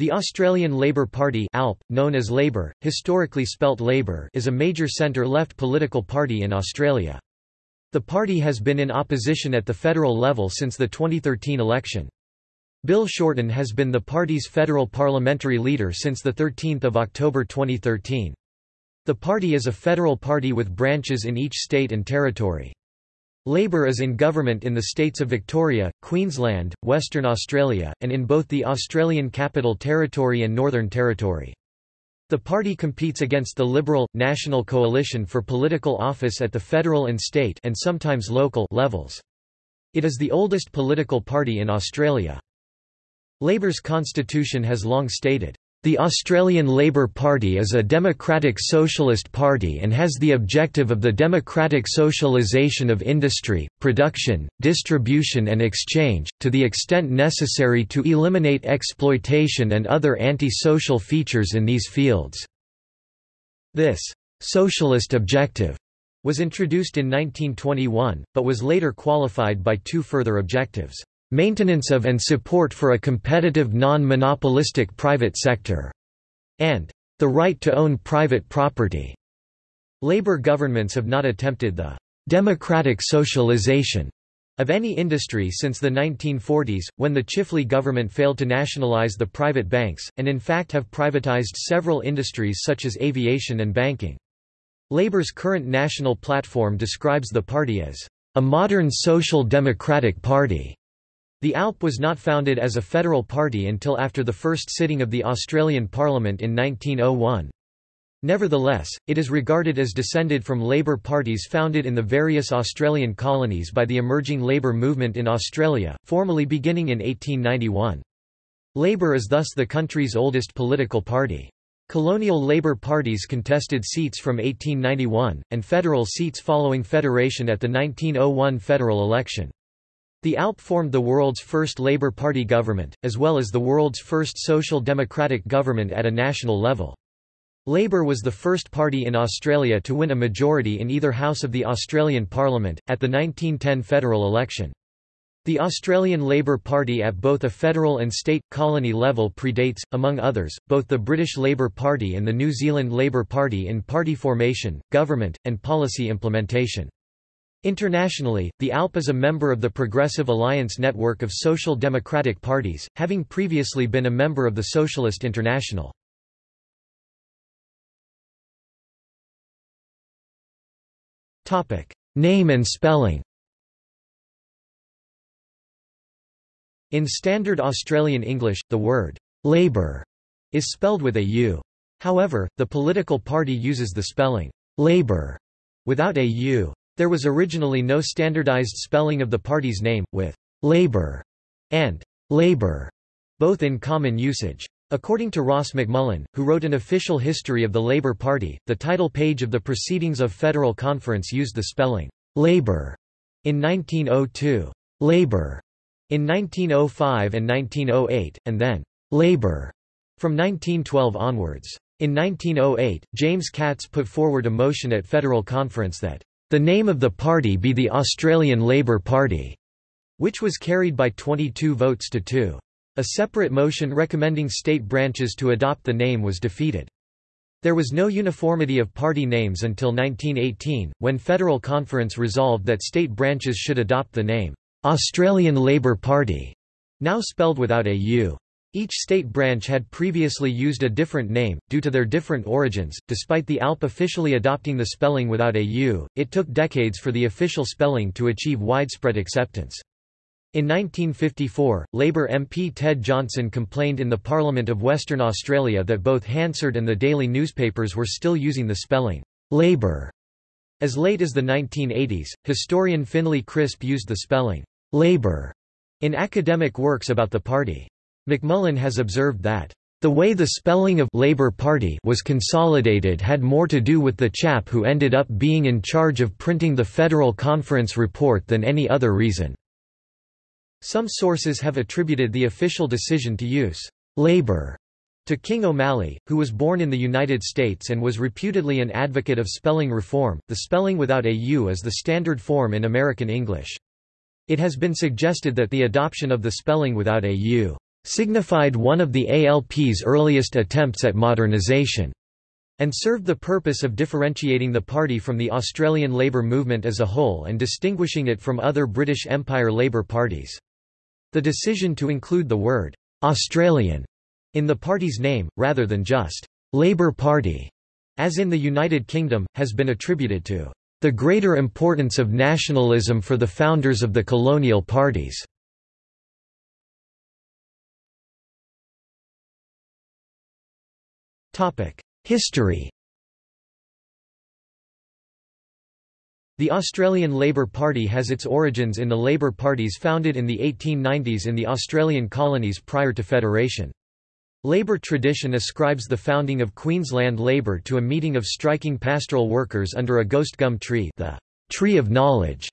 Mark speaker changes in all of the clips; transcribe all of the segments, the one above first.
Speaker 1: The Australian Labor Party ALP, known as Labor, historically spelt Labour is a major centre-left political party in Australia. The party has been in opposition at the federal level since the 2013 election. Bill Shorten has been the party's federal parliamentary leader since 13 October 2013. The party is a federal party with branches in each state and territory. Labor is in government in the states of Victoria, Queensland, Western Australia, and in both the Australian Capital Territory and Northern Territory. The party competes against the Liberal, National Coalition for political office at the federal and state and sometimes local levels. It is the oldest political party in Australia. Labor's constitution has long stated, the Australian Labor Party is a democratic socialist party and has the objective of the democratic socialisation of industry, production, distribution and exchange, to the extent necessary to eliminate exploitation and other anti-social features in these fields. This socialist objective was introduced in 1921, but was later qualified by two further objectives maintenance of and support for a competitive non-monopolistic private sector, and the right to own private property. Labor governments have not attempted the democratic socialization of any industry since the 1940s, when the Chifley government failed to nationalize the private banks, and in fact have privatized several industries such as aviation and banking. Labour's current national platform describes the party as a modern social democratic party. The ALP was not founded as a federal party until after the first sitting of the Australian Parliament in 1901. Nevertheless, it is regarded as descended from Labor parties founded in the various Australian colonies by the emerging Labor movement in Australia, formally beginning in 1891. Labor is thus the country's oldest political party. Colonial Labor parties contested seats from 1891, and federal seats following federation at the 1901 federal election. The ALP formed the world's first Labour Party government, as well as the world's first social democratic government at a national level. Labour was the first party in Australia to win a majority in either house of the Australian Parliament, at the 1910 federal election. The Australian Labor Party at both a federal and state, colony level predates, among others, both the British Labour Party and the New Zealand Labour Party in party formation, government, and policy implementation. Internationally, the ALP is a member of the Progressive Alliance network of social democratic parties, having previously been a member of the Socialist International. Name and spelling In standard Australian English, the word «labour» is spelled with a U. However, the political party uses the spelling «labor» without a U. There was originally no standardized spelling of the party's name, with «Labour» and «Labour» both in common usage. According to Ross McMullen, who wrote an official history of the Labour Party, the title page of the Proceedings of Federal Conference used the spelling «Labour» in 1902, «Labour» in 1905 and 1908, and then «Labour» from 1912 onwards. In 1908, James Catts put forward a motion at Federal Conference that the name of the party be the Australian Labor Party, which was carried by 22 votes to 2. A separate motion recommending state branches to adopt the name was defeated. There was no uniformity of party names until 1918, when Federal Conference resolved that state branches should adopt the name, Australian Labor Party, now spelled without a U. Each state branch had previously used a different name, due to their different origins. Despite the ALP officially adopting the spelling without a U, it took decades for the official spelling to achieve widespread acceptance. In 1954, Labour MP Ted Johnson complained in the Parliament of Western Australia that both Hansard and the daily newspapers were still using the spelling Labour. As late as the 1980s, historian Finlay Crisp used the spelling Labour in academic works about the party. McMullen has observed that the way the spelling of Labour Party was consolidated had more to do with the chap who ended up being in charge of printing the Federal Conference report than any other reason. Some sources have attributed the official decision to use Labour to King O'Malley, who was born in the United States and was reputedly an advocate of spelling reform. The spelling without a U is the standard form in American English. It has been suggested that the adoption of the spelling without a U signified one of the ALP's earliest attempts at modernisation and served the purpose of differentiating the party from the Australian Labor movement as a whole and distinguishing it from other British Empire Labour parties. The decision to include the word Australian in the party's name, rather than just Labour Party, as in the United Kingdom, has been attributed to the greater importance of nationalism for the founders of the colonial parties. History The Australian Labor Party has its origins in the Labor parties founded in the 1890s in the Australian colonies prior to federation. Labour tradition ascribes the founding of Queensland Labour to a meeting of striking pastoral workers under a ghost gum tree the Tree of Knowledge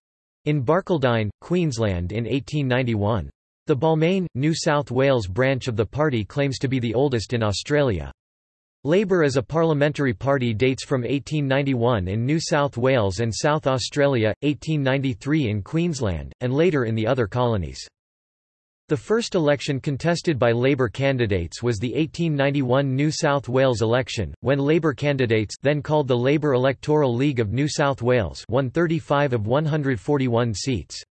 Speaker 1: in Barcaldine, Queensland in 1891. The Balmain, New South Wales branch of the party claims to be the oldest in Australia. Labour as a parliamentary party dates from 1891 in New South Wales and South Australia, 1893 in Queensland, and later in the other colonies. The first election contested by Labour candidates was the 1891 New South Wales election, when Labour candidates then called the Labour Electoral League of New South Wales won 35 of 141 seats.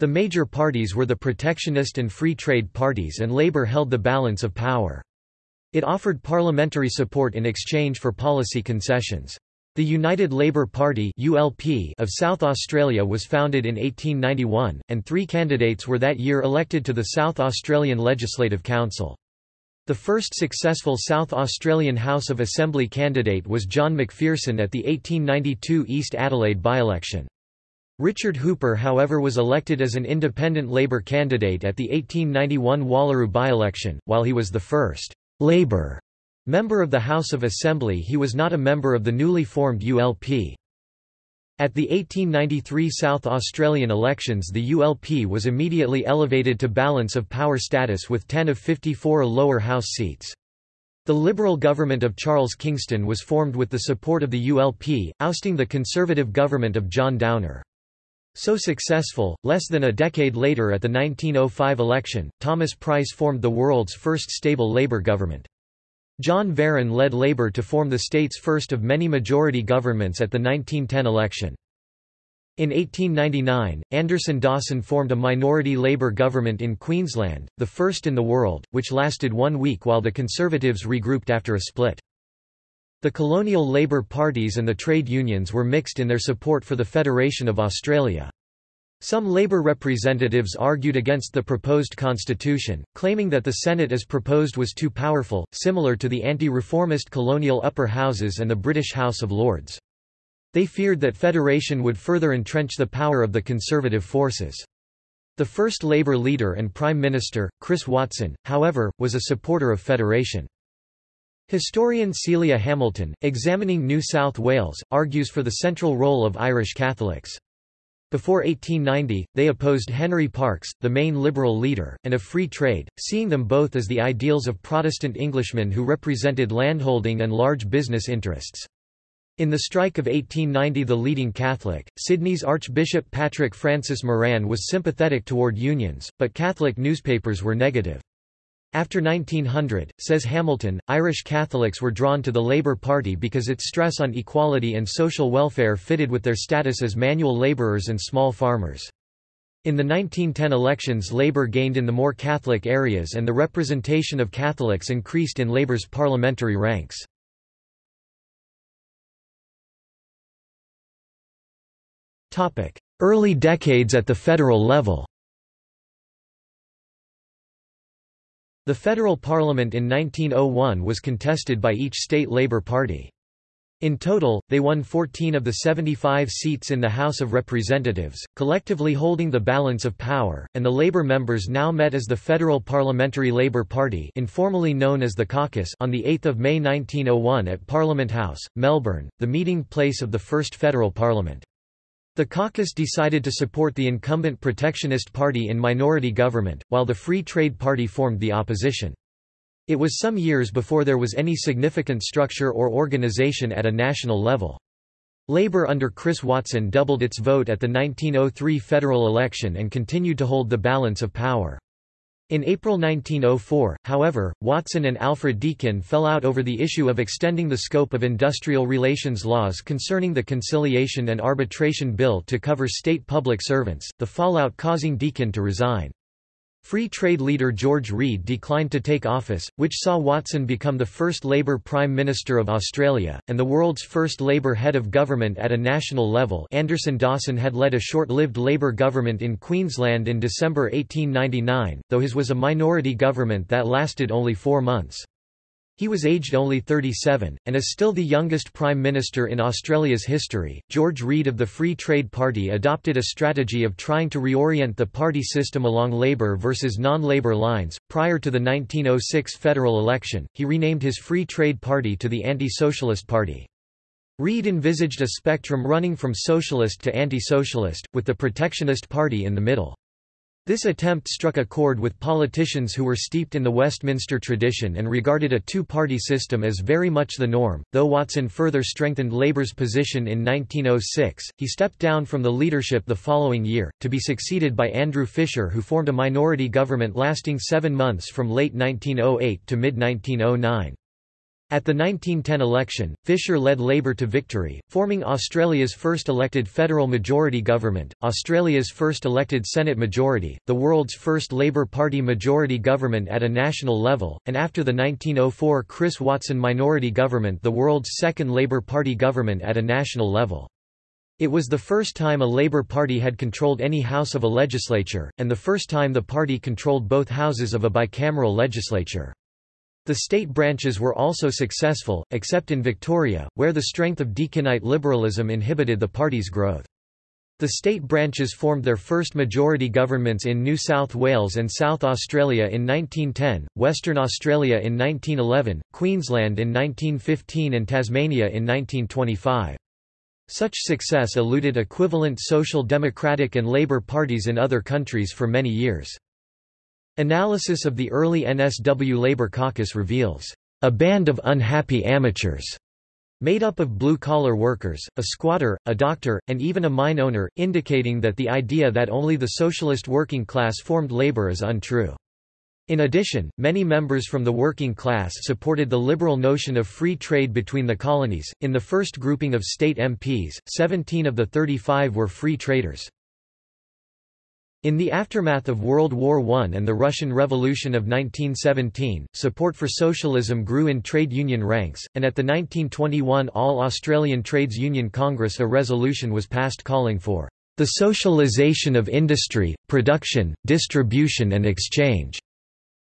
Speaker 1: The major parties were the protectionist and free trade parties and Labour held the balance of power. It offered parliamentary support in exchange for policy concessions. The United Labour Party (ULP) of South Australia was founded in 1891, and three candidates were that year elected to the South Australian Legislative Council. The first successful South Australian House of Assembly candidate was John McPherson at the 1892 East Adelaide by-election. Richard Hooper however was elected as an independent Labour candidate at the 1891 Wallaroo by-election, while he was the first Labour Member of the House of Assembly he was not a member of the newly formed ULP. At the 1893 South Australian elections the ULP was immediately elevated to balance of power status with 10 of 54 lower house seats. The Liberal government of Charles Kingston was formed with the support of the ULP, ousting the Conservative government of John Downer. So successful, less than a decade later at the 1905 election, Thomas Price formed the world's first stable Labour government. John Verran led Labour to form the state's first of many majority governments at the 1910 election. In 1899, Anderson Dawson formed a minority Labour government in Queensland, the first in the world, which lasted one week while the Conservatives regrouped after a split. The colonial Labour parties and the trade unions were mixed in their support for the Federation of Australia. Some Labour representatives argued against the proposed constitution, claiming that the Senate as proposed was too powerful, similar to the anti-reformist colonial upper houses and the British House of Lords. They feared that federation would further entrench the power of the conservative forces. The first Labour leader and Prime Minister, Chris Watson, however, was a supporter of federation. Historian Celia Hamilton, examining New South Wales, argues for the central role of Irish Catholics. Before 1890, they opposed Henry Parkes, the main liberal leader, and of free trade, seeing them both as the ideals of Protestant Englishmen who represented landholding and large business interests. In the strike of 1890 the leading Catholic, Sydney's Archbishop Patrick Francis Moran was sympathetic toward unions, but Catholic newspapers were negative. After 1900, says Hamilton, Irish Catholics were drawn to the Labour Party because its stress on equality and social welfare fitted with their status as manual labourers and small farmers. In the 1910 elections Labour gained in the more Catholic areas and the representation of Catholics increased in Labour's parliamentary ranks. Early decades at the federal level The federal parliament in 1901 was contested by each state Labour Party. In total, they won 14 of the 75 seats in the House of Representatives, collectively holding the balance of power, and the Labour members now met as the Federal Parliamentary Labour Party informally known as the Caucus on 8 May 1901 at Parliament House, Melbourne, the meeting place of the first federal parliament. The caucus decided to support the incumbent Protectionist Party in minority government, while the Free Trade Party formed the opposition. It was some years before there was any significant structure or organisation at a national level. Labour under Chris Watson doubled its vote at the 1903 federal election and continued to hold the balance of power. In April 1904, however, Watson and Alfred Deakin fell out over the issue of extending the scope of industrial relations laws concerning the Conciliation and Arbitration Bill to cover state public servants, the fallout causing Deakin to resign. Free trade leader George Reid declined to take office, which saw Watson become the first Labour Prime Minister of Australia, and the world's first Labour head of government at a national level Anderson Dawson had led a short-lived Labour government in Queensland in December 1899, though his was a minority government that lasted only four months. He was aged only 37, and is still the youngest Prime Minister in Australia's history. George Reid of the Free Trade Party adopted a strategy of trying to reorient the party system along Labour versus non Labour lines. Prior to the 1906 federal election, he renamed his Free Trade Party to the Anti Socialist Party. Reid envisaged a spectrum running from socialist to anti socialist, with the Protectionist Party in the middle. This attempt struck a chord with politicians who were steeped in the Westminster tradition and regarded a two-party system as very much the norm. Though Watson further strengthened Labour's position in 1906, he stepped down from the leadership the following year, to be succeeded by Andrew Fisher who formed a minority government lasting seven months from late 1908 to mid-1909. At the 1910 election, Fisher led Labour to victory, forming Australia's first elected federal majority government, Australia's first elected Senate majority, the world's first Labour Party majority government at a national level, and after the 1904 Chris Watson minority government the world's second Labour Party government at a national level. It was the first time a Labour Party had controlled any house of a legislature, and the first time the party controlled both houses of a bicameral legislature. The state branches were also successful, except in Victoria, where the strength of Deakinite liberalism inhibited the party's growth. The state branches formed their first majority governments in New South Wales and South Australia in 1910, Western Australia in 1911, Queensland in 1915 and Tasmania in 1925. Such success eluded equivalent social democratic and Labour parties in other countries for many years. Analysis of the early NSW Labour caucus reveals, "...a band of unhappy amateurs." made up of blue-collar workers, a squatter, a doctor, and even a mine owner, indicating that the idea that only the socialist working class formed labor is untrue. In addition, many members from the working class supported the liberal notion of free trade between the colonies. In the first grouping of state MPs, 17 of the 35 were free traders. In the aftermath of World War I and the Russian Revolution of 1917, support for socialism grew in trade union ranks, and at the 1921 All-Australian Trades Union Congress a resolution was passed calling for the socialization of industry, production, distribution and exchange.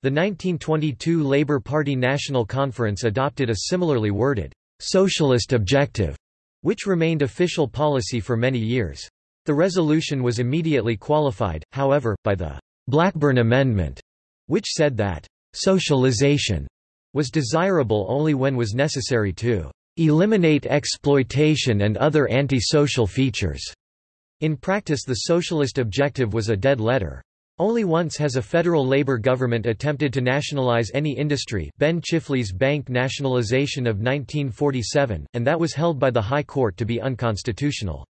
Speaker 1: The 1922 Labour Party National Conference adopted a similarly worded, socialist objective, which remained official policy for many years. The resolution was immediately qualified, however, by the Blackburn Amendment, which said that socialization was desirable only when was necessary to eliminate exploitation and other anti-social features. In practice the socialist objective was a dead letter. Only once has a federal Labour government attempted to nationalise any industry Ben Chifley's bank nationalisation of 1947, and that was held by the High Court to be unconstitutional.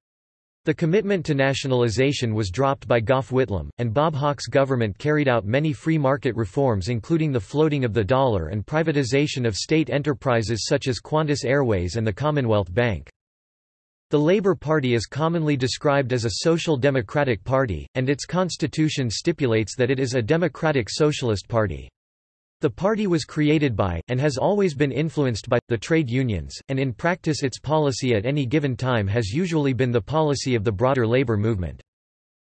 Speaker 1: The commitment to nationalization was dropped by Gough Whitlam, and Bob Hawke's government carried out many free market reforms including the floating of the dollar and privatization of state enterprises such as Qantas Airways and the Commonwealth Bank. The Labour Party is commonly described as a social democratic party, and its constitution stipulates that it is a democratic socialist party. The party was created by, and has always been influenced by, the trade unions, and in practice its policy at any given time has usually been the policy of the broader labor movement.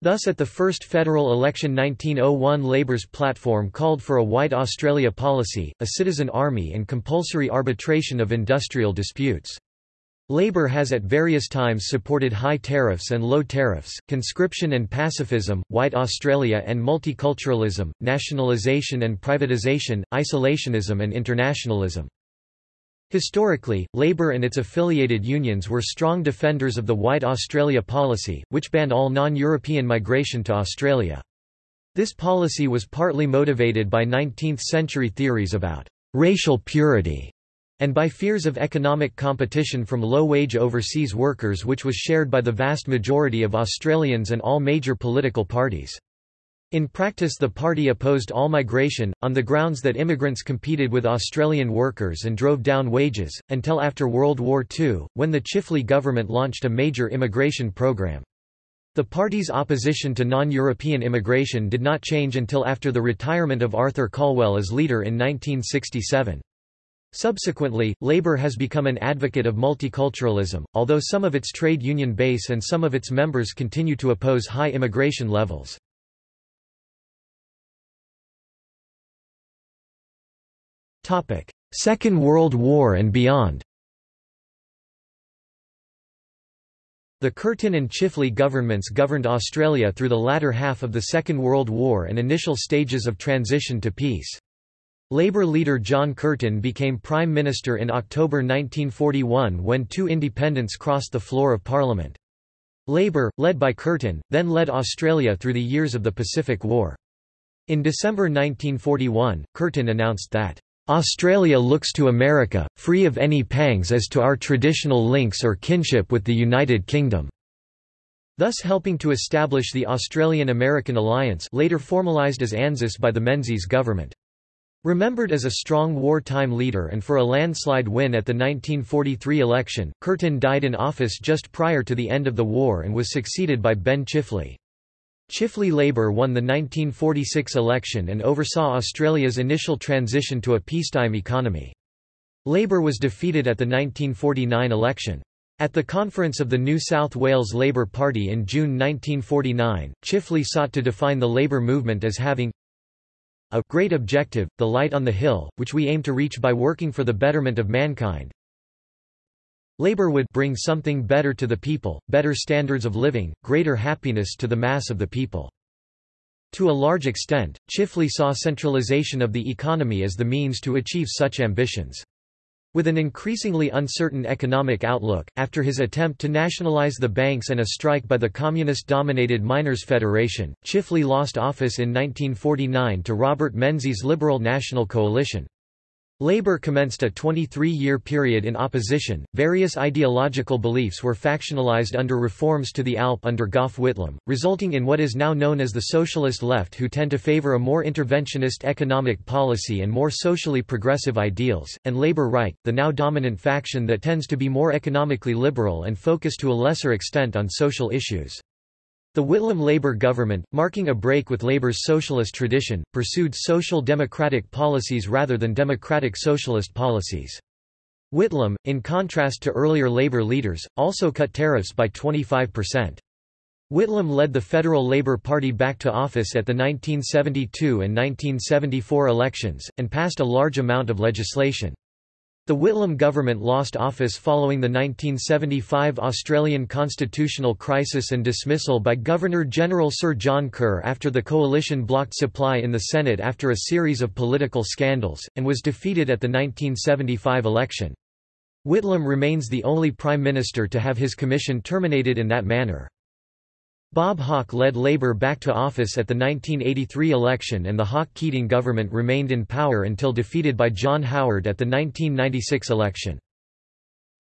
Speaker 1: Thus at the first federal election 1901 Labour's platform called for a white Australia policy, a citizen army and compulsory arbitration of industrial disputes. Labour has at various times supported high tariffs and low tariffs, conscription and pacifism, white Australia and multiculturalism, nationalisation and privatisation, isolationism and internationalism. Historically, Labour and its affiliated unions were strong defenders of the White Australia policy, which banned all non-European migration to Australia. This policy was partly motivated by 19th-century theories about racial purity and by fears of economic competition from low-wage overseas workers which was shared by the vast majority of Australians and all major political parties. In practice the party opposed all migration, on the grounds that immigrants competed with Australian workers and drove down wages, until after World War II, when the Chifley government launched a major immigration program. The party's opposition to non-European immigration did not change until after the retirement of Arthur Calwell as leader in 1967. Subsequently, Labour has become an advocate of multiculturalism, although some of its trade union base and some of its members continue to oppose high immigration levels. Second World War and beyond The Curtin and Chifley governments governed Australia through the latter half of the Second World War and initial stages of transition to peace. Labour leader John Curtin became Prime Minister in October 1941 when two independents crossed the floor of Parliament. Labour, led by Curtin, then led Australia through the years of the Pacific War. In December 1941, Curtin announced that Australia looks to America, free of any pangs as to our traditional links or kinship with the United Kingdom", thus helping to establish the Australian-American alliance later formalised as ANZUS by the Menzies government. Remembered as a strong wartime leader and for a landslide win at the 1943 election, Curtin died in office just prior to the end of the war and was succeeded by Ben Chifley. Chifley Labour won the 1946 election and oversaw Australia's initial transition to a peacetime economy. Labour was defeated at the 1949 election. At the conference of the New South Wales Labour Party in June 1949, Chifley sought to define the labour movement as having a great objective, the light on the hill, which we aim to reach by working for the betterment of mankind, Labor would bring something better to the people, better standards of living, greater happiness to the mass of the people. To a large extent, Chifley saw centralization of the economy as the means to achieve such ambitions. With an increasingly uncertain economic outlook, after his attempt to nationalize the banks and a strike by the communist-dominated Miners' Federation, Chifley lost office in 1949 to Robert Menzies' Liberal National Coalition. Labour commenced a 23-year period in opposition. Various ideological beliefs were factionalized under reforms to the ALP under Gough Whitlam, resulting in what is now known as the socialist left who tend to favour a more interventionist economic policy and more socially progressive ideals, and Labour right, the now dominant faction that tends to be more economically liberal and focus to a lesser extent on social issues. The Whitlam Labour government, marking a break with Labour's socialist tradition, pursued social democratic policies rather than democratic socialist policies. Whitlam, in contrast to earlier Labour leaders, also cut tariffs by 25%. Whitlam led the Federal Labour Party back to office at the 1972 and 1974 elections, and passed a large amount of legislation. The Whitlam government lost office following the 1975 Australian constitutional crisis and dismissal by Governor-General Sir John Kerr after the coalition blocked supply in the Senate after a series of political scandals, and was defeated at the 1975 election. Whitlam remains the only Prime Minister to have his commission terminated in that manner. Bob Hawke led Labour back to office at the 1983 election and the Hawke-Keating government remained in power until defeated by John Howard at the 1996 election.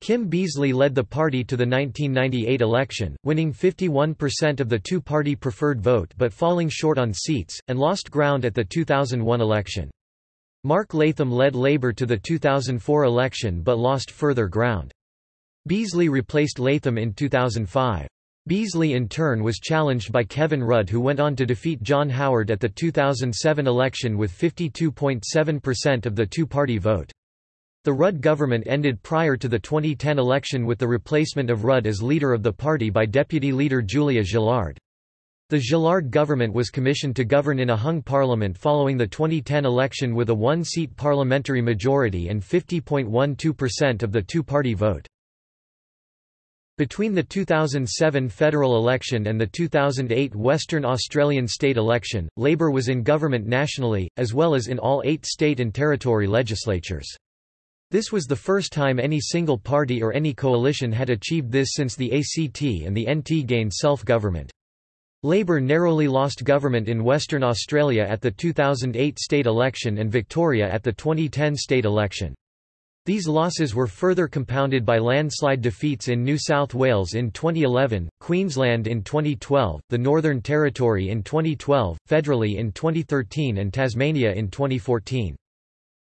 Speaker 1: Kim Beazley led the party to the 1998 election, winning 51% of the two-party preferred vote but falling short on seats, and lost ground at the 2001 election. Mark Latham led Labour to the 2004 election but lost further ground. Beazley replaced Latham in 2005. Beazley in turn was challenged by Kevin Rudd who went on to defeat John Howard at the 2007 election with 52.7% of the two-party vote. The Rudd government ended prior to the 2010 election with the replacement of Rudd as leader of the party by deputy leader Julia Gillard. The Gillard government was commissioned to govern in a hung parliament following the 2010 election with a one-seat parliamentary majority and 50.12% of the two-party vote. Between the 2007 federal election and the 2008 Western Australian state election, Labor was in government nationally, as well as in all eight state and territory legislatures. This was the first time any single party or any coalition had achieved this since the ACT and the NT gained self-government. Labor narrowly lost government in Western Australia at the 2008 state election and Victoria at the 2010 state election. These losses were further compounded by landslide defeats in New South Wales in 2011, Queensland in 2012, the Northern Territory in 2012, federally in 2013 and Tasmania in 2014.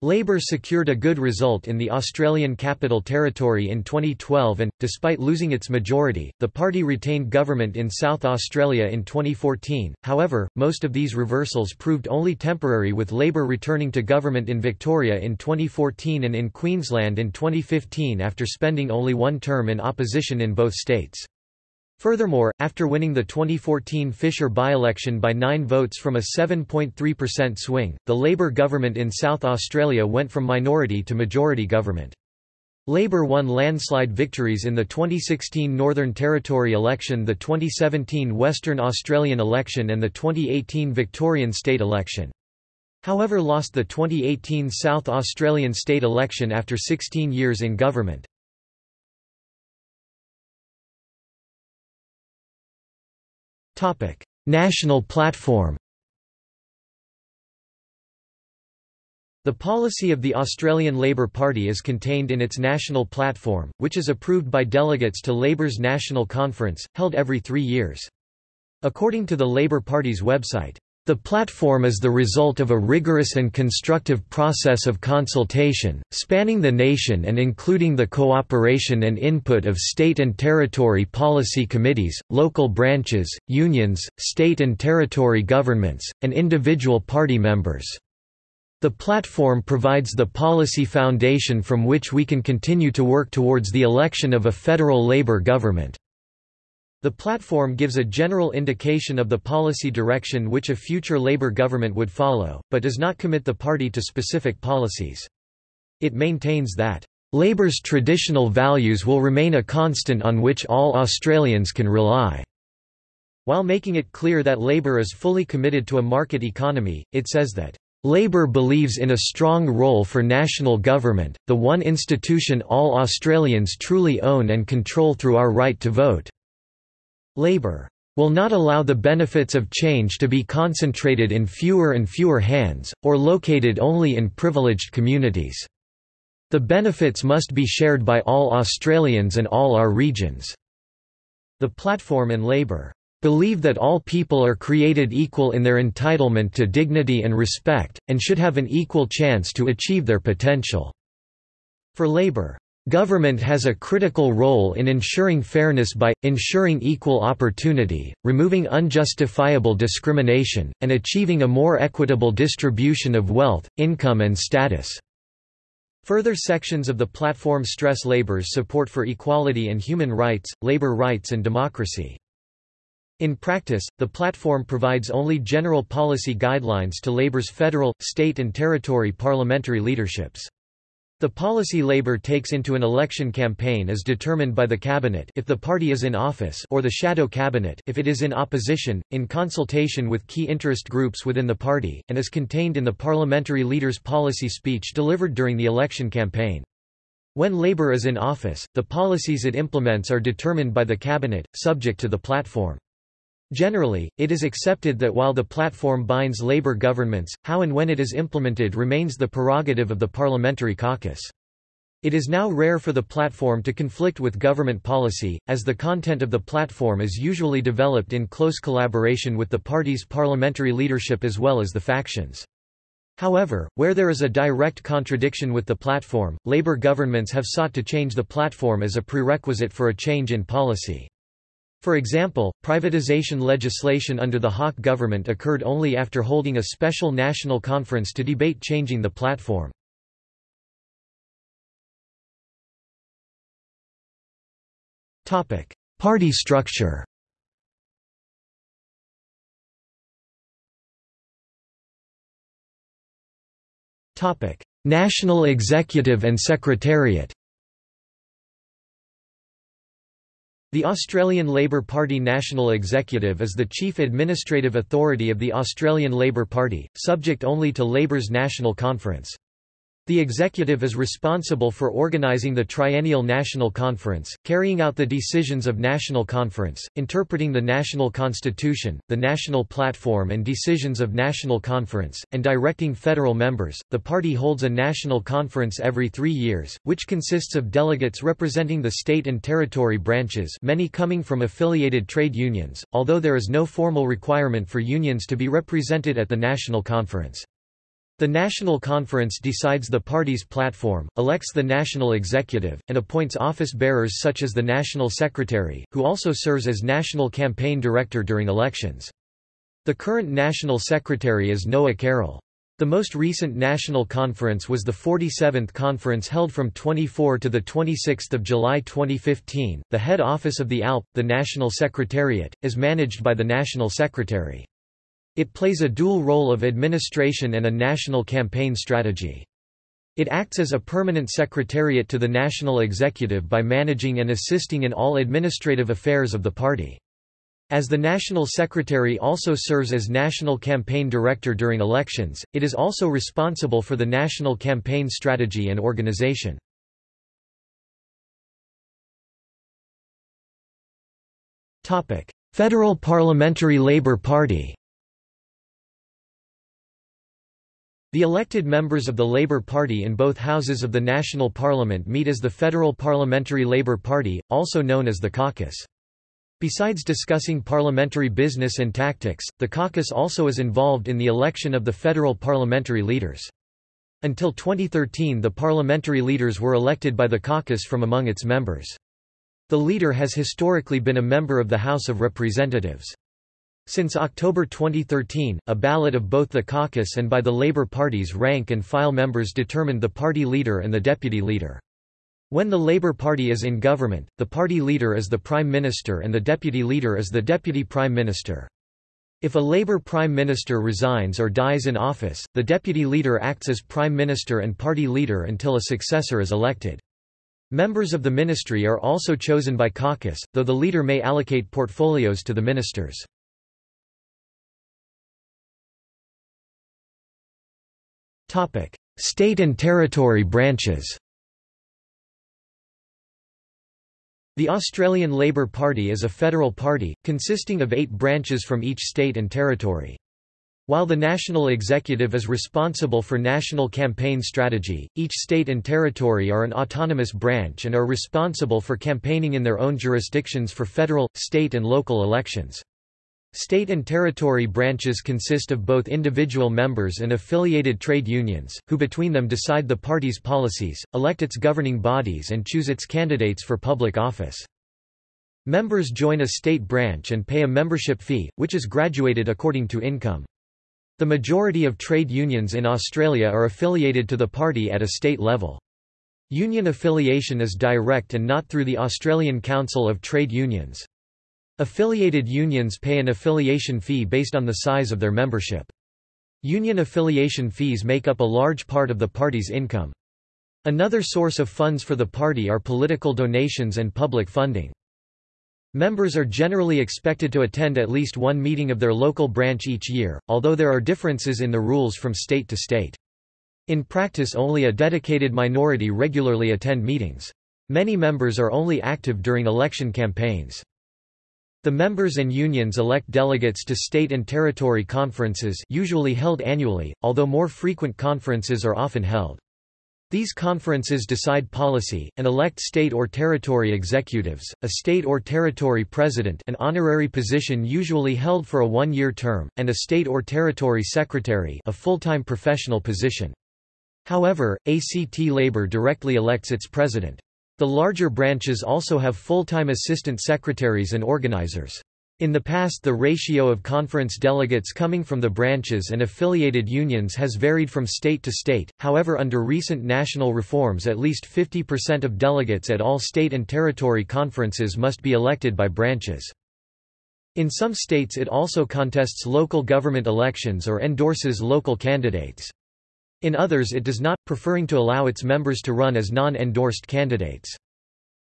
Speaker 1: Labor secured a good result in the Australian Capital Territory in 2012 and, despite losing its majority, the party retained government in South Australia in 2014. However, most of these reversals proved only temporary with Labor returning to government in Victoria in 2014 and in Queensland in 2015 after spending only one term in opposition in both states. Furthermore, after winning the 2014 Fisher by-election by nine votes from a 7.3% swing, the Labour government in South Australia went from minority to majority government. Labour won landslide victories in the 2016 Northern Territory election the 2017 Western Australian election and the 2018 Victorian state election. However lost the 2018 South Australian state election after 16 years in government. Topic: National platform. The policy of the Australian Labor Party is contained in its national platform, which is approved by delegates to Labour's National Conference, held every three years. According to the Labour Party's website, the platform is the result of a rigorous and constructive process of consultation, spanning the nation and including the cooperation and input of state and territory policy committees, local branches, unions, state and territory governments, and individual party members. The platform provides the policy foundation from which we can continue to work towards the election of a federal Labour government. The platform gives a general indication of the policy direction which a future Labour government would follow, but does not commit the party to specific policies. It maintains that, "...Labour's traditional values will remain a constant on which all Australians can rely." While making it clear that Labour is fully committed to a market economy, it says that, Labour believes in a strong role for national government, the one institution all Australians truly own and control through our right to vote. Labour will not allow the benefits of change to be concentrated in fewer and fewer hands, or located only in privileged communities. The benefits must be shared by all Australians and all our regions. The platform and Labour believe that all people are created equal in their entitlement to dignity and respect, and should have an equal chance to achieve their potential. For Labour, Government has a critical role in ensuring fairness by, ensuring equal opportunity, removing unjustifiable discrimination, and achieving a more equitable distribution of wealth, income and status. Further sections of the platform stress Labour's support for equality and human rights, labor rights and democracy. In practice, the platform provides only general policy guidelines to Labour's federal, state and territory parliamentary leaderships. The policy Labour takes into an election campaign is determined by the cabinet if the party is in office or the shadow cabinet if it is in opposition, in consultation with key interest groups within the party, and is contained in the parliamentary leader's policy speech delivered during the election campaign. When Labour is in office, the policies it implements are determined by the cabinet, subject to the platform. Generally, it is accepted that while the platform binds Labour governments, how and when it is implemented remains the prerogative of the parliamentary caucus. It is now rare for the platform to conflict with government policy, as the content of the platform is usually developed in close collaboration with the party's parliamentary leadership as well as the factions. However, where there is a direct contradiction with the platform, Labour governments have sought to change the platform as a prerequisite for a change in policy. For example, privatization legislation under the Hawke government occurred only after holding a special national conference to debate changing the platform. Party structure National Executive and Secretariat The Australian Labor Party National Executive is the chief administrative authority of the Australian Labor Party, subject only to Labor's National Conference. The executive is responsible for organizing the Triennial National Conference, carrying out the decisions of National Conference, interpreting the National Constitution, the National Platform and decisions of National Conference, and directing federal members. The party holds a National Conference every three years, which consists of delegates representing the state and territory branches many coming from affiliated trade unions, although there is no formal requirement for unions to be represented at the National Conference. The National Conference decides the party's platform, elects the national executive, and appoints office bearers such as the National Secretary, who also serves as National Campaign Director during elections. The current National Secretary is Noah Carroll. The most recent national conference was the 47th conference held from 24 to the 26 July 2015. The head office of the ALP, the National Secretariat, is managed by the National Secretary. It plays a dual role of administration and a national campaign strategy. It acts as a permanent secretariat to the national executive by managing and assisting in all administrative affairs of the party. As the national secretary also serves as national campaign director during elections, it is also responsible for the national campaign strategy and organization. Federal Parliamentary Labour Party The elected members of the Labour Party in both houses of the national parliament meet as the Federal Parliamentary Labour Party, also known as the caucus. Besides discussing parliamentary business and tactics, the caucus also is involved in the election of the federal parliamentary leaders. Until 2013 the parliamentary leaders were elected by the caucus from among its members. The leader has historically been a member of the House of Representatives. Since October 2013, a ballot of both the caucus and by the Labour Party's rank-and-file members determined the party leader and the deputy leader. When the Labour Party is in government, the party leader is the Prime Minister and the deputy leader is the Deputy Prime Minister. If a Labour Prime Minister resigns or dies in office, the deputy leader acts as Prime Minister and party leader until a successor is elected. Members of the ministry are also chosen by caucus, though the leader may allocate portfolios to the ministers. State and territory branches The Australian Labor Party is a federal party, consisting of eight branches from each state and territory. While the national executive is responsible for national campaign strategy, each state and territory are an autonomous branch and are responsible for campaigning in their own jurisdictions for federal, state and local elections. State and territory branches consist of both individual members and affiliated trade unions, who between them decide the party's policies, elect its governing bodies and choose its candidates for public office. Members join a state branch and pay a membership fee, which is graduated according to income. The majority of trade unions in Australia are affiliated to the party at a state level. Union affiliation is direct and not through the Australian Council of Trade Unions. Affiliated unions pay an affiliation fee based on the size of their membership. Union affiliation fees make up a large part of the party's income. Another source of funds for the party are political donations and public funding. Members are generally expected to attend at least one meeting of their local branch each year, although there are differences in the rules from state to state. In practice only a dedicated minority regularly attend meetings. Many members are only active during election campaigns. The members and unions elect delegates to state and territory conferences usually held annually, although more frequent conferences are often held. These conferences decide policy, and elect state or territory executives, a state or territory president an honorary position usually held for a one-year term, and a state or territory secretary a full-time professional position. However, ACT Labour directly elects its president. The larger branches also have full-time assistant secretaries and organizers. In the past the ratio of conference delegates coming from the branches and affiliated unions has varied from state to state, however under recent national reforms at least 50% of delegates at all state and territory conferences must be elected by branches. In some states it also contests local government elections or endorses local candidates. In others it does not, preferring to allow its members to run as non-endorsed candidates.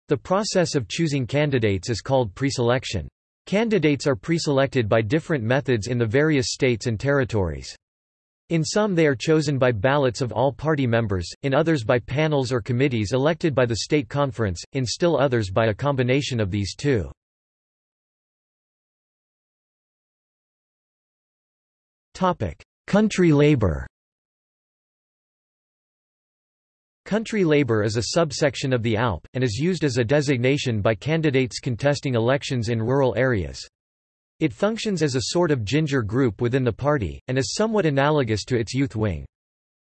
Speaker 1: The process of choosing candidates is called preselection. Candidates are preselected by different methods in the various states and territories. In some they are chosen by ballots of all party members, in others by panels or committees elected by the state conference, in still others by a combination of these two. Country labor Country labor is a subsection of the ALP, and is used as a designation by candidates contesting elections in rural areas. It functions as a sort of ginger group within the party, and is somewhat analogous to its youth wing.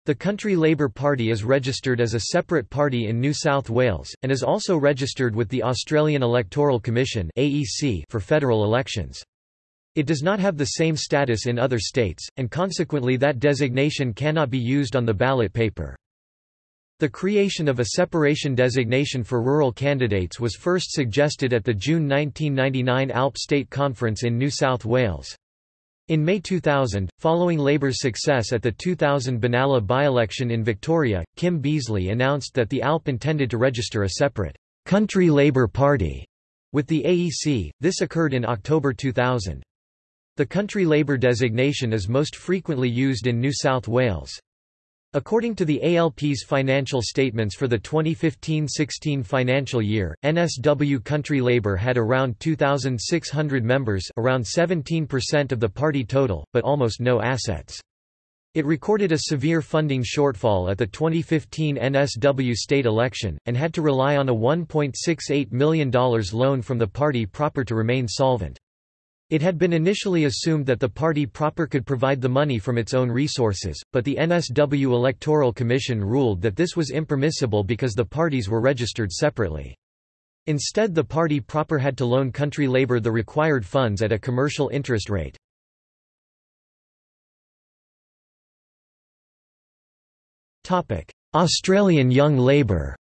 Speaker 1: The Country Labour Party is registered as a separate party in New South Wales, and is also registered with the Australian Electoral Commission for federal elections. It does not have the same status in other states, and consequently that designation cannot be used on the ballot paper. The creation of a separation designation for rural candidates was first suggested at the June 1999 ALP State Conference in New South Wales. In May 2000, following Labor's success at the 2000 Benalla by-election in Victoria, Kim Beazley announced that the ALP intended to register a separate Country Labor Party with the AEC. This occurred in October 2000. The Country Labor designation is most frequently used in New South Wales. According to the ALP's financial statements for the 2015-16 financial year, NSW Country Labor had around 2,600 members around 17% of the party total, but almost no assets. It recorded a severe funding shortfall at the 2015 NSW state election, and had to rely on a $1.68 million loan from the party proper to remain solvent. It had been initially assumed that the party proper could provide the money from its own resources, but the NSW Electoral Commission ruled that this was impermissible because the parties were registered separately. Instead the party proper had to loan country labor the required funds at a commercial interest rate. Australian Young Labor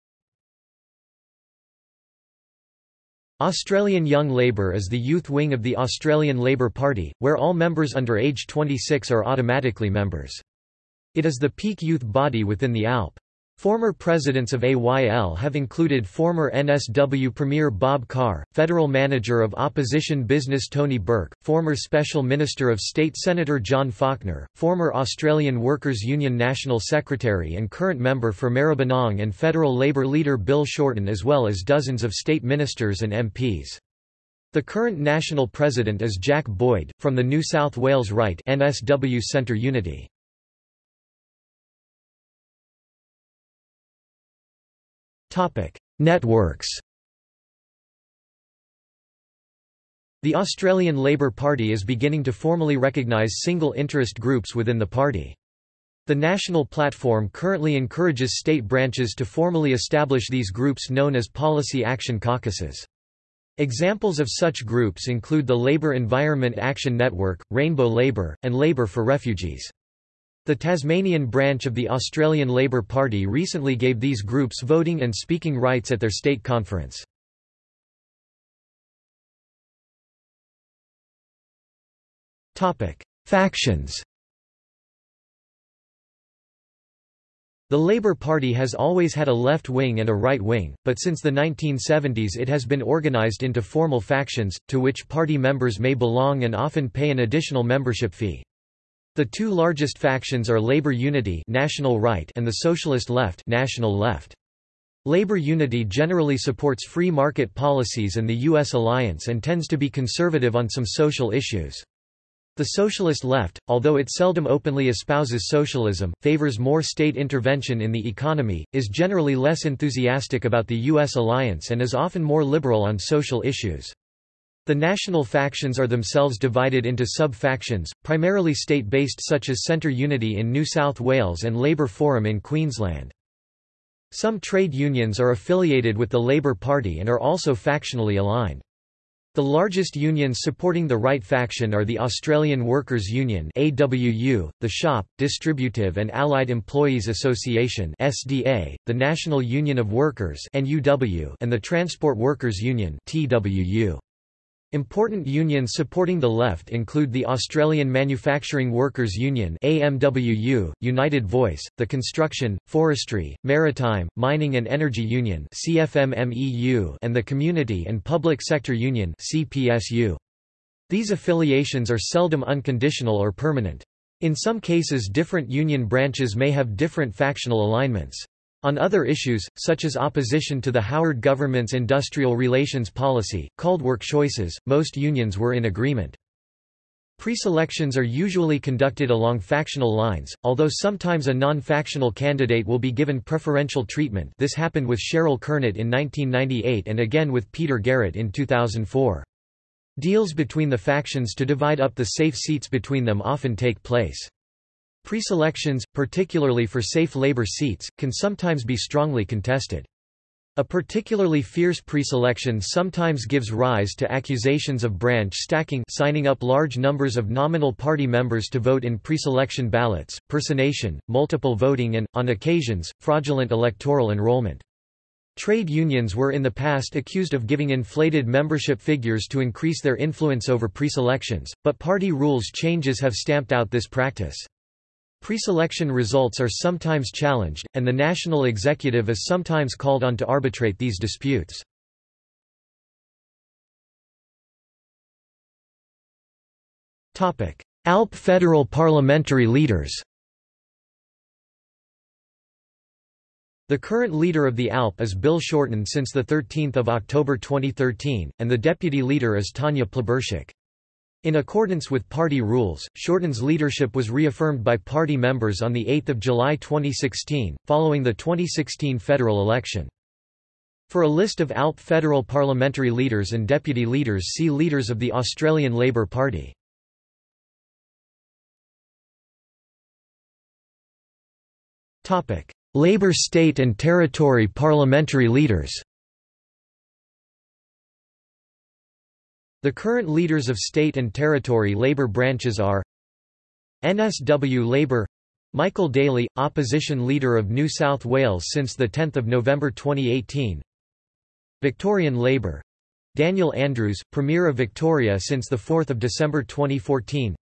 Speaker 1: Australian Young Labor is the youth wing of the Australian Labor Party, where all members under age 26 are automatically members. It is the peak youth body within the ALP. Former presidents of AYL have included former NSW Premier Bob Carr, Federal Manager of Opposition Business Tony Burke, former Special Minister of State Senator John Faulkner, former Australian Workers' Union National Secretary and current member for Maribyrnong and Federal Labor leader Bill Shorten as well as dozens of state ministers and MPs. The current national president is Jack Boyd, from the New South Wales Right NSW Centre Unity. Networks. The Australian Labor Party is beginning to formally recognise single interest groups within the party. The national platform currently encourages state branches to formally establish these groups known as policy action caucuses. Examples of such groups include the Labor Environment Action Network, Rainbow Labor, and Labor for Refugees. The Tasmanian branch of the Australian Labor Party recently gave these groups voting and speaking rights at their state conference. Factions The Labor Party has always had a left wing and a right wing, but since the 1970s it has been organised into formal factions, to which party members may belong and often pay an additional membership fee. The two largest factions are Labor Unity National Right and the Socialist Left National Left. Labor Unity generally supports free market policies and the U.S. alliance and tends to be conservative on some social issues. The Socialist Left, although it seldom openly espouses socialism, favours more state intervention in the economy, is generally less enthusiastic about the U.S. alliance and is often more liberal on social issues. The national factions are themselves divided into sub-factions, primarily state-based such as Centre Unity in New South Wales and Labor Forum in Queensland. Some trade unions are affiliated with the Labor Party and are also factionally aligned. The largest unions supporting the right faction are the Australian Workers' Union AWU, the Shop, Distributive and Allied Employees Association SDA, the National Union of Workers NUW, and the Transport Workers Union TWU. Important unions supporting the left include the Australian Manufacturing Workers Union AMWU, United Voice, the Construction, Forestry, Maritime, Mining and Energy Union CFMMEU and the Community and Public Sector Union CPSU. These affiliations are seldom unconditional or permanent. In some cases different union branches may have different factional alignments. On other issues, such as opposition to the Howard government's industrial relations policy, called work choices, most unions were in agreement. Preselections are usually conducted along factional lines, although sometimes a non-factional candidate will be given preferential treatment this happened with Cheryl Kernot in 1998 and again with Peter Garrett in 2004. Deals between the factions to divide up the safe seats between them often take place. Preselections, particularly for safe labor seats, can sometimes be strongly contested. A particularly fierce preselection sometimes gives rise to accusations of branch stacking signing up large numbers of nominal party members to vote in preselection ballots, personation, multiple voting and, on occasions, fraudulent electoral enrollment. Trade unions were in the past accused of giving inflated membership figures to increase their influence over preselections, but party rules changes have stamped out this practice. Preselection results are sometimes challenged, and the national executive is sometimes called on to arbitrate these disputes. ALP federal parliamentary leaders The current leader of the ALP is Bill Shorten since 13 October 2013, and the deputy leader is Tanya Plibersek. In accordance with party rules, Shorten's leadership was reaffirmed by party members on 8 July 2016, following the 2016 federal election. For a list of ALP federal parliamentary leaders and deputy leaders see Leaders of the Australian Labor Party. Labor state and territory parliamentary leaders The current leaders of state and territory Labor branches are NSW Labor Michael Daley, opposition leader of New South Wales since 10 November 2018 Victorian Labor Daniel Andrews, Premier of Victoria since 4 December 2014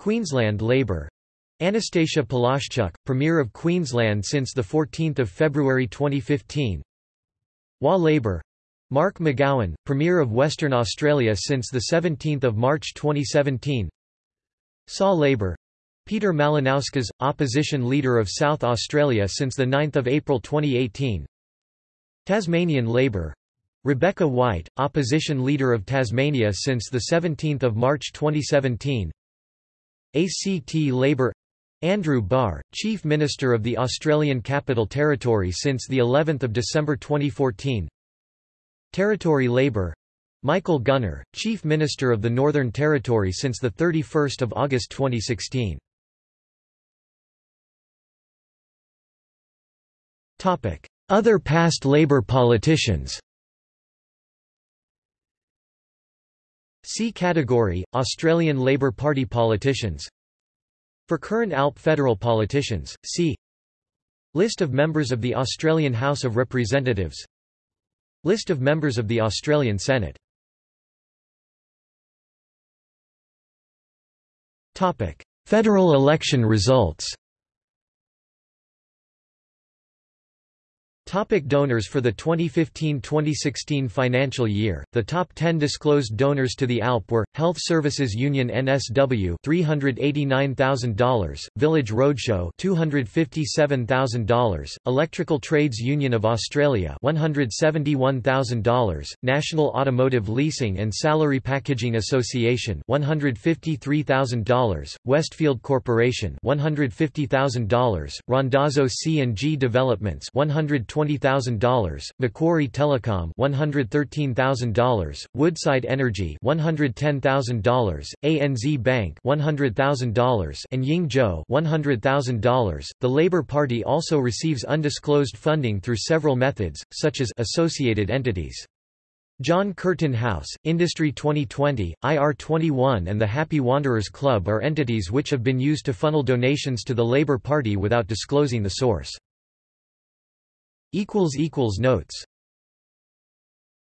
Speaker 1: Queensland Labor Annastacia Palaszczuk, Premier of Queensland since 14 February 2015 WA Labor Mark McGowan, Premier of Western Australia since 17 March 2017 SAW Labor. Peter Malinauskas, Opposition Leader of South Australia since 9 April 2018 Tasmanian Labor. Rebecca White, Opposition Leader of Tasmania since 17 March 2017 ACT Labor. Andrew Barr, Chief Minister of the Australian Capital Territory since of December 2014 Territory Labor Michael Gunner, Chief Minister of the Northern Territory since 31 August 2016. Other past Labor politicians. See category, Australian Labor Party politicians. For current ALP federal politicians, see List of members of the Australian House of Representatives List of members of the Australian Senate. Federal election results Topic donors For the 2015-2016 financial year, the top 10 disclosed donors to the ALP were, Health Services Union NSW $389,000, Village Roadshow $257,000, Electrical Trades Union of Australia $171,000, National Automotive Leasing and Salary Packaging Association $153,000, Westfield Corporation $150,000, Randazzo C&G Developments $120,000 $20,000, Macquarie Telecom $113,000, Woodside Energy $110,000, ANZ Bank $100,000, and Ying Zhou $100,000. The Labor Party also receives undisclosed funding through several methods, such as associated entities. John Curtin House, Industry 2020, IR21 and the Happy Wanderers Club are entities which have been used to funnel donations to the Labor Party without disclosing the source. Notes